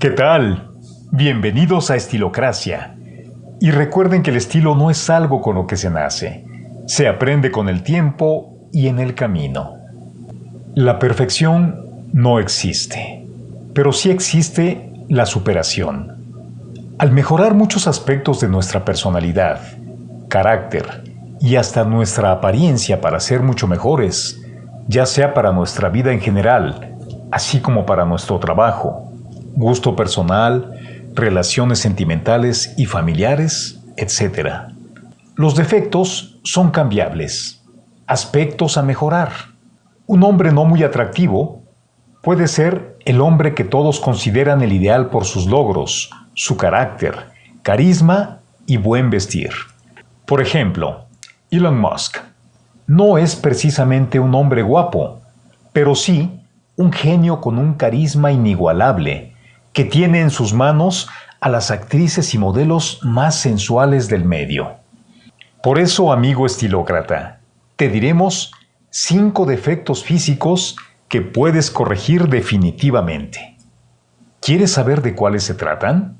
¿Qué tal? Bienvenidos a Estilocracia. Y recuerden que el estilo no es algo con lo que se nace, se aprende con el tiempo y en el camino. La perfección no existe, pero sí existe la superación. Al mejorar muchos aspectos de nuestra personalidad, carácter y hasta nuestra apariencia para ser mucho mejores, ya sea para nuestra vida en general, así como para nuestro trabajo, gusto personal, relaciones sentimentales y familiares, etc. Los defectos son cambiables, aspectos a mejorar. Un hombre no muy atractivo puede ser el hombre que todos consideran el ideal por sus logros, su carácter, carisma y buen vestir. Por ejemplo, Elon Musk no es precisamente un hombre guapo, pero sí un genio con un carisma inigualable, que tiene en sus manos a las actrices y modelos más sensuales del medio. Por eso, amigo estilócrata, te diremos cinco defectos físicos que puedes corregir definitivamente. ¿Quieres saber de cuáles se tratan?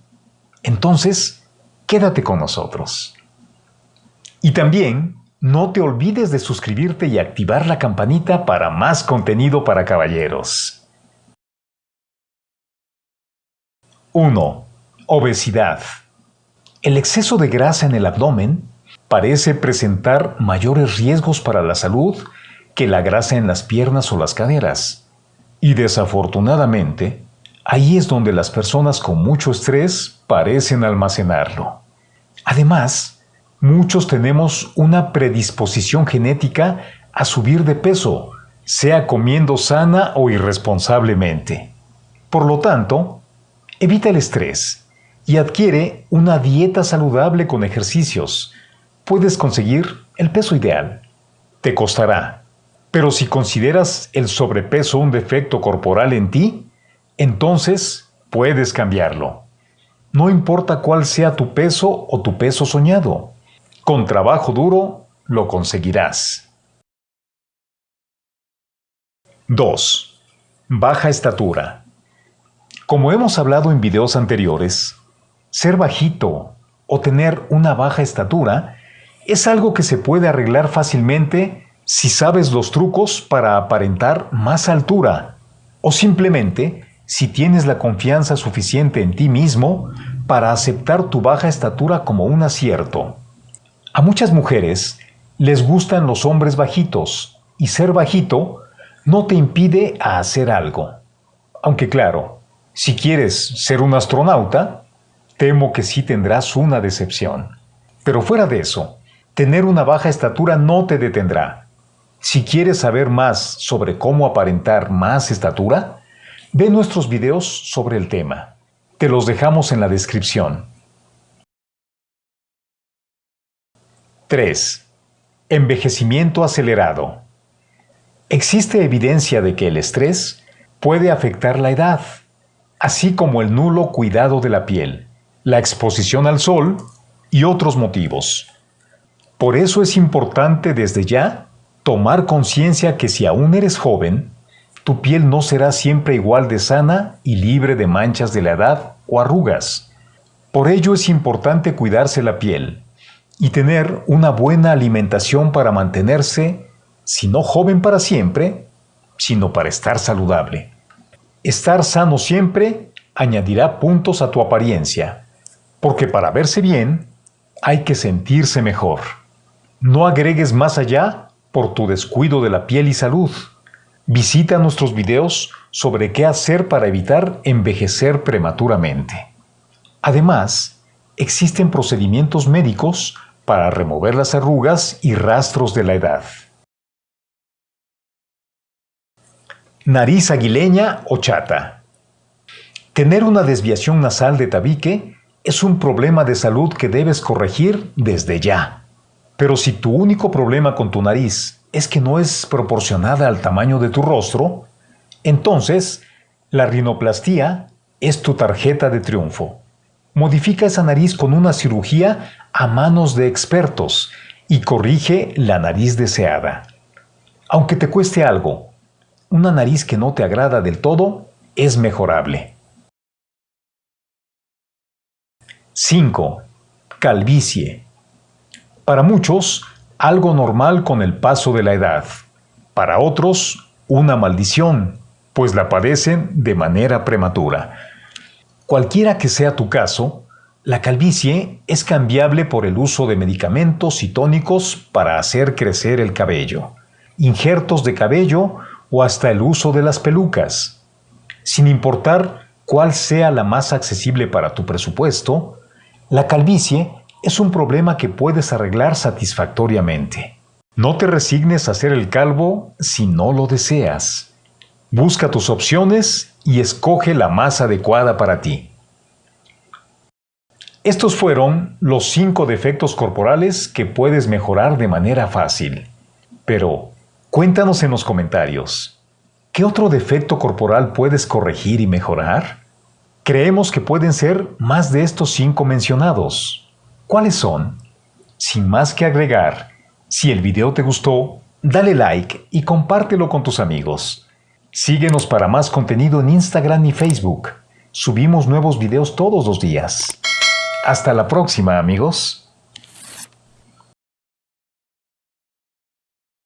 Entonces, quédate con nosotros. Y también no te olvides de suscribirte y activar la campanita para más contenido para caballeros. 1. Obesidad. El exceso de grasa en el abdomen parece presentar mayores riesgos para la salud que la grasa en las piernas o las caderas. Y desafortunadamente, ahí es donde las personas con mucho estrés parecen almacenarlo. Además, Muchos tenemos una predisposición genética a subir de peso, sea comiendo sana o irresponsablemente. Por lo tanto, evita el estrés y adquiere una dieta saludable con ejercicios. Puedes conseguir el peso ideal. Te costará. Pero si consideras el sobrepeso un defecto corporal en ti, entonces puedes cambiarlo. No importa cuál sea tu peso o tu peso soñado. Con trabajo duro lo conseguirás. 2. Baja estatura. Como hemos hablado en videos anteriores, ser bajito o tener una baja estatura es algo que se puede arreglar fácilmente si sabes los trucos para aparentar más altura o simplemente si tienes la confianza suficiente en ti mismo para aceptar tu baja estatura como un acierto. A muchas mujeres les gustan los hombres bajitos y ser bajito no te impide hacer algo. Aunque claro, si quieres ser un astronauta, temo que sí tendrás una decepción. Pero fuera de eso, tener una baja estatura no te detendrá. Si quieres saber más sobre cómo aparentar más estatura, ve nuestros videos sobre el tema. Te los dejamos en la descripción. 3. Envejecimiento acelerado. Existe evidencia de que el estrés puede afectar la edad, así como el nulo cuidado de la piel, la exposición al sol y otros motivos. Por eso es importante desde ya tomar conciencia que si aún eres joven, tu piel no será siempre igual de sana y libre de manchas de la edad o arrugas. Por ello es importante cuidarse la piel, y tener una buena alimentación para mantenerse, si no joven para siempre, sino para estar saludable. Estar sano siempre añadirá puntos a tu apariencia, porque para verse bien hay que sentirse mejor. No agregues más allá por tu descuido de la piel y salud. Visita nuestros videos sobre qué hacer para evitar envejecer prematuramente. Además, existen procedimientos médicos para remover las arrugas y rastros de la edad. Nariz aguileña o chata. Tener una desviación nasal de tabique es un problema de salud que debes corregir desde ya. Pero si tu único problema con tu nariz es que no es proporcionada al tamaño de tu rostro, entonces la rinoplastía es tu tarjeta de triunfo. Modifica esa nariz con una cirugía a manos de expertos y corrige la nariz deseada. Aunque te cueste algo, una nariz que no te agrada del todo es mejorable. 5. Calvicie. Para muchos, algo normal con el paso de la edad. Para otros, una maldición, pues la padecen de manera prematura. Cualquiera que sea tu caso, la calvicie es cambiable por el uso de medicamentos y tónicos para hacer crecer el cabello, injertos de cabello o hasta el uso de las pelucas. Sin importar cuál sea la más accesible para tu presupuesto, la calvicie es un problema que puedes arreglar satisfactoriamente. No te resignes a ser el calvo si no lo deseas. Busca tus opciones y escoge la más adecuada para ti. Estos fueron los cinco defectos corporales que puedes mejorar de manera fácil. Pero, cuéntanos en los comentarios, ¿qué otro defecto corporal puedes corregir y mejorar? Creemos que pueden ser más de estos cinco mencionados. ¿Cuáles son? Sin más que agregar, si el video te gustó, dale like y compártelo con tus amigos. Síguenos para más contenido en Instagram y Facebook. Subimos nuevos videos todos los días. Hasta la próxima amigos.